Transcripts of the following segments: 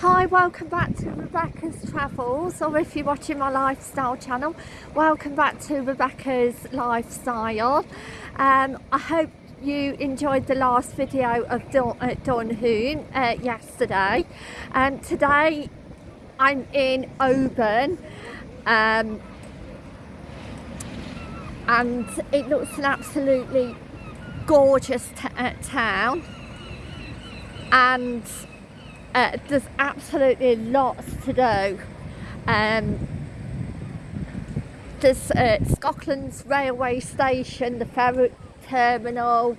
Hi, welcome back to Rebecca's Travels, or if you're watching my lifestyle channel, welcome back to Rebecca's Lifestyle. Um, I hope you enjoyed the last video of Don, uh, uh, yesterday. And um, today I'm in Oban, um, and it looks an absolutely gorgeous uh, town. And uh, there's absolutely lots to do. Um, there's uh, Scotland's railway station, the ferry terminal,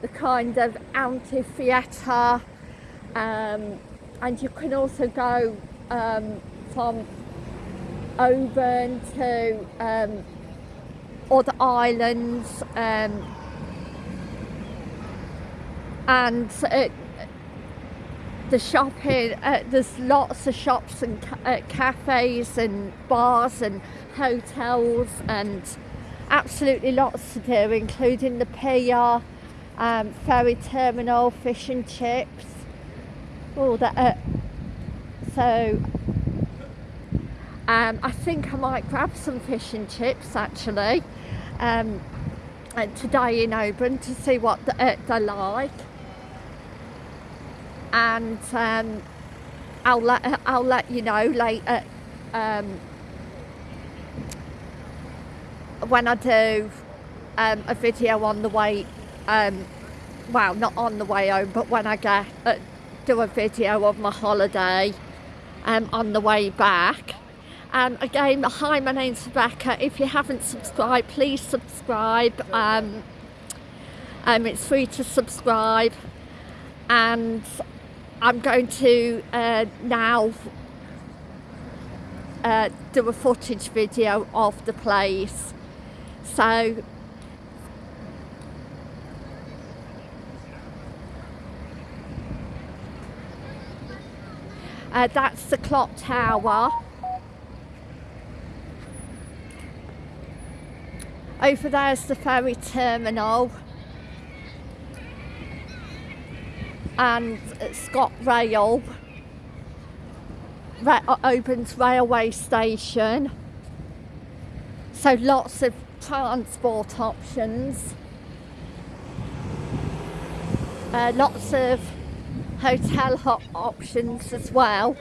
the kind of amphitheatre, um, and you can also go um, from Oban to um, other islands um, and uh, the shopping, uh, there's lots of shops and ca uh, cafes and bars and hotels and absolutely lots to do, including the pier, um, ferry terminal, fish and chips, all that. Uh, so um, I think I might grab some fish and chips actually um, today in Oban to see what the, uh, they're like and um, I'll let I'll let you know later um, when I do um, a video on the way um, well not on the way home but when I get uh, do a video of my holiday um, on the way back. Um, again hi my name's Rebecca. If you haven't subscribed please subscribe. Um, um, it's free to subscribe. And I'm going to uh, now uh, do a footage video of the place. So uh, that's the clock tower. Over there's the ferry terminal. And ScotRail uh, Oban's railway station. So lots of transport options. Uh, lots of hotel options as well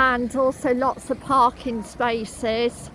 and also lots of parking spaces